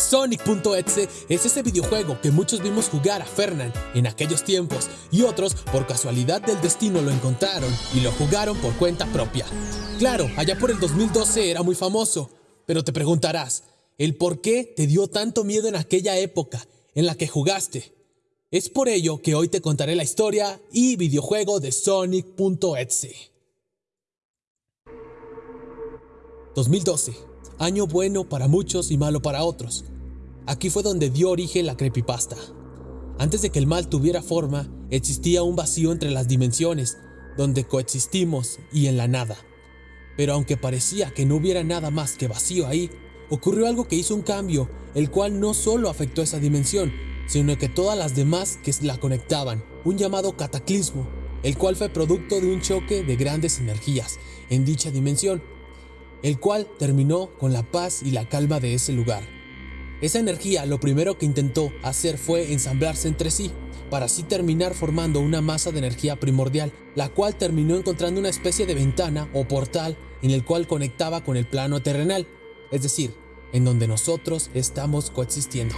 Sonic.exe es ese videojuego que muchos vimos jugar a Fernand en aquellos tiempos y otros por casualidad del destino lo encontraron y lo jugaron por cuenta propia. Claro, allá por el 2012 era muy famoso, pero te preguntarás, ¿el por qué te dio tanto miedo en aquella época en la que jugaste? Es por ello que hoy te contaré la historia y videojuego de Sonic.exe. 2012 año bueno para muchos y malo para otros. Aquí fue donde dio origen la creepypasta. Antes de que el mal tuviera forma, existía un vacío entre las dimensiones, donde coexistimos y en la nada. Pero aunque parecía que no hubiera nada más que vacío ahí, ocurrió algo que hizo un cambio, el cual no solo afectó esa dimensión, sino que todas las demás que la conectaban, un llamado cataclismo, el cual fue producto de un choque de grandes energías en dicha dimensión, el cual terminó con la paz y la calma de ese lugar. Esa energía lo primero que intentó hacer fue ensamblarse entre sí, para así terminar formando una masa de energía primordial, la cual terminó encontrando una especie de ventana o portal en el cual conectaba con el plano terrenal, es decir, en donde nosotros estamos coexistiendo.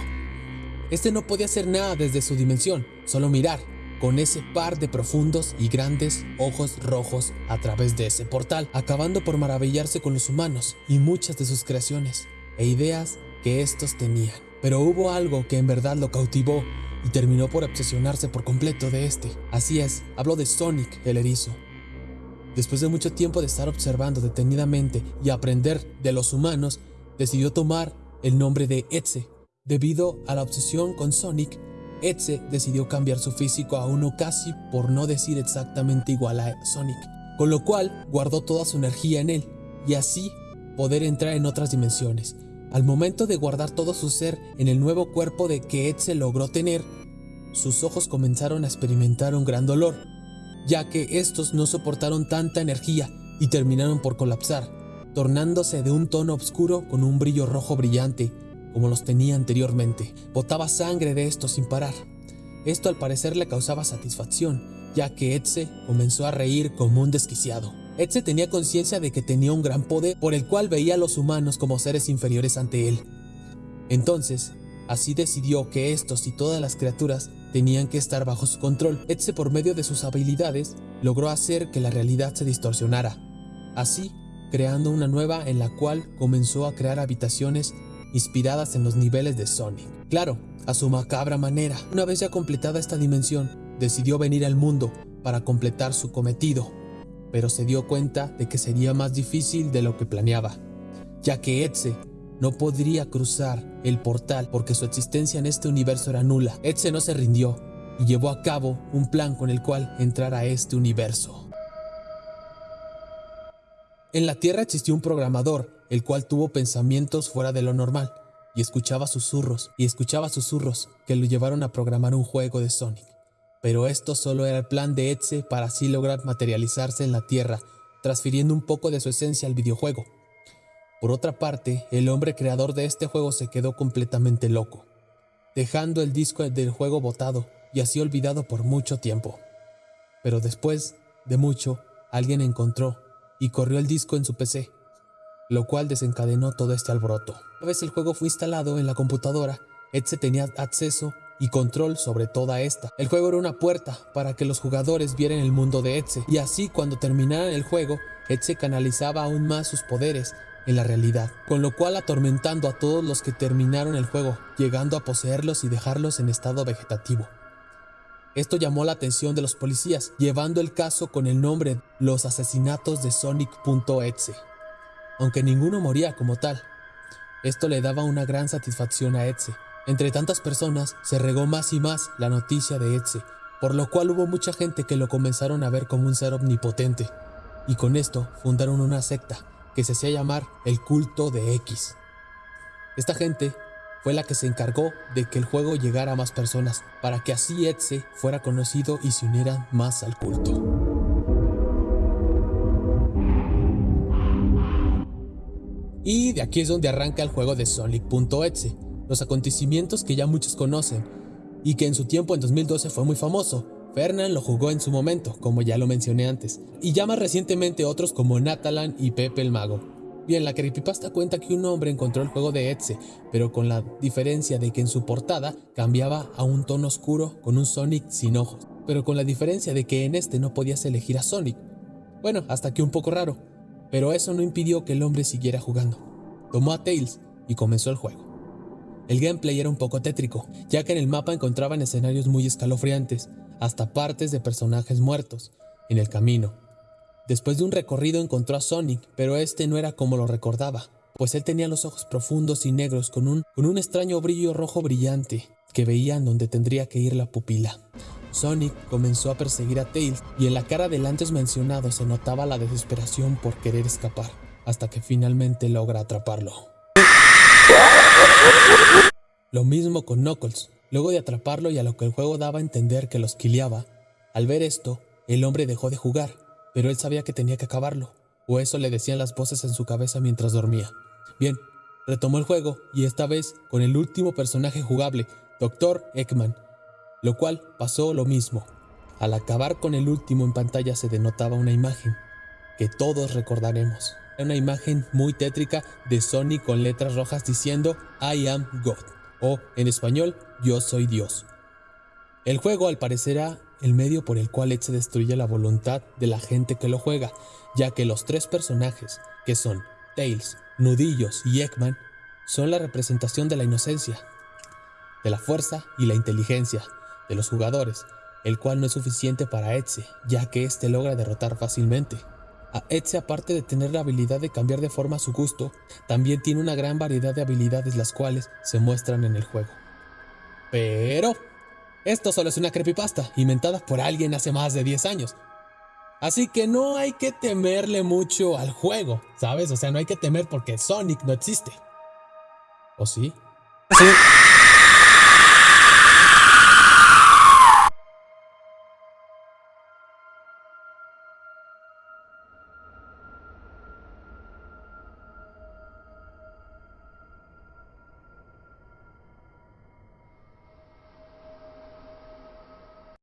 Este no podía hacer nada desde su dimensión, solo mirar, con ese par de profundos y grandes ojos rojos a través de ese portal, acabando por maravillarse con los humanos y muchas de sus creaciones e ideas que estos tenían. Pero hubo algo que en verdad lo cautivó y terminó por obsesionarse por completo de este. Así es, hablo de Sonic el erizo. Después de mucho tiempo de estar observando detenidamente y aprender de los humanos, decidió tomar el nombre de Etze. Debido a la obsesión con Sonic, Etze decidió cambiar su físico a uno casi por no decir exactamente igual a Sonic, con lo cual guardó toda su energía en él y así poder entrar en otras dimensiones. Al momento de guardar todo su ser en el nuevo cuerpo de que Etze logró tener, sus ojos comenzaron a experimentar un gran dolor, ya que estos no soportaron tanta energía y terminaron por colapsar, tornándose de un tono oscuro con un brillo rojo brillante, como los tenía anteriormente. Botaba sangre de esto sin parar. Esto al parecer le causaba satisfacción, ya que Etze comenzó a reír como un desquiciado. Etze tenía conciencia de que tenía un gran poder por el cual veía a los humanos como seres inferiores ante él. Entonces, así decidió que estos y todas las criaturas tenían que estar bajo su control. Etze por medio de sus habilidades logró hacer que la realidad se distorsionara. Así, creando una nueva en la cual comenzó a crear habitaciones inspiradas en los niveles de Sonic. Claro, a su macabra manera. Una vez ya completada esta dimensión, decidió venir al mundo para completar su cometido, pero se dio cuenta de que sería más difícil de lo que planeaba, ya que Etze no podría cruzar el portal porque su existencia en este universo era nula. Etze no se rindió y llevó a cabo un plan con el cual entrar a este universo. En la Tierra existió un programador el cual tuvo pensamientos fuera de lo normal, y escuchaba susurros, y escuchaba susurros que lo llevaron a programar un juego de Sonic. Pero esto solo era el plan de Etze para así lograr materializarse en la Tierra, transfiriendo un poco de su esencia al videojuego. Por otra parte, el hombre creador de este juego se quedó completamente loco, dejando el disco del juego botado y así olvidado por mucho tiempo. Pero después de mucho, alguien encontró y corrió el disco en su PC lo cual desencadenó todo este alboroto. Una vez el juego fue instalado en la computadora, Etze tenía acceso y control sobre toda esta. El juego era una puerta para que los jugadores vieran el mundo de Etze, y así cuando terminaran el juego, Etze canalizaba aún más sus poderes en la realidad, con lo cual atormentando a todos los que terminaron el juego, llegando a poseerlos y dejarlos en estado vegetativo. Esto llamó la atención de los policías, llevando el caso con el nombre Los asesinatos de Sonic.exe aunque ninguno moría como tal. Esto le daba una gran satisfacción a Etze. Entre tantas personas se regó más y más la noticia de Etze, por lo cual hubo mucha gente que lo comenzaron a ver como un ser omnipotente, y con esto fundaron una secta que se hacía llamar el culto de X. Esta gente fue la que se encargó de que el juego llegara a más personas, para que así Etze fuera conocido y se unieran más al culto. Y de aquí es donde arranca el juego de Sonic.exe, los acontecimientos que ya muchos conocen, y que en su tiempo en 2012 fue muy famoso. Fernand lo jugó en su momento, como ya lo mencioné antes, y ya más recientemente otros como Natalan y Pepe el Mago. Bien, la creepypasta cuenta que un hombre encontró el juego de Etsy, pero con la diferencia de que en su portada cambiaba a un tono oscuro con un Sonic sin ojos, pero con la diferencia de que en este no podías elegir a Sonic. Bueno, hasta que un poco raro, pero eso no impidió que el hombre siguiera jugando. Tomó a Tails y comenzó el juego. El gameplay era un poco tétrico, ya que en el mapa encontraban escenarios muy escalofriantes, hasta partes de personajes muertos, en el camino, Después de un recorrido encontró a Sonic, pero este no era como lo recordaba, pues él tenía los ojos profundos y negros con un, con un extraño brillo rojo brillante que veían donde tendría que ir la pupila. Sonic comenzó a perseguir a Tails y en la cara del antes mencionado se notaba la desesperación por querer escapar, hasta que finalmente logra atraparlo. Lo mismo con Knuckles. Luego de atraparlo y a lo que el juego daba a entender que los quileaba, al ver esto, el hombre dejó de jugar pero él sabía que tenía que acabarlo, o eso le decían las voces en su cabeza mientras dormía. Bien, retomó el juego y esta vez con el último personaje jugable, Dr. Ekman, lo cual pasó lo mismo. Al acabar con el último en pantalla se denotaba una imagen que todos recordaremos. Una imagen muy tétrica de Sony con letras rojas diciendo I am God o en español Yo soy Dios. El juego al parecer el medio por el cual Ed se destruye la voluntad de la gente que lo juega, ya que los tres personajes, que son Tails, Nudillos y Eggman, son la representación de la inocencia, de la fuerza y la inteligencia de los jugadores, el cual no es suficiente para Etze, ya que éste logra derrotar fácilmente. A Etze, aparte de tener la habilidad de cambiar de forma a su gusto, también tiene una gran variedad de habilidades las cuales se muestran en el juego. Pero esto solo es una creepypasta, inventada por alguien hace más de 10 años. Así que no hay que temerle mucho al juego, ¿sabes? O sea, no hay que temer porque Sonic no existe. ¿O sí? Sí.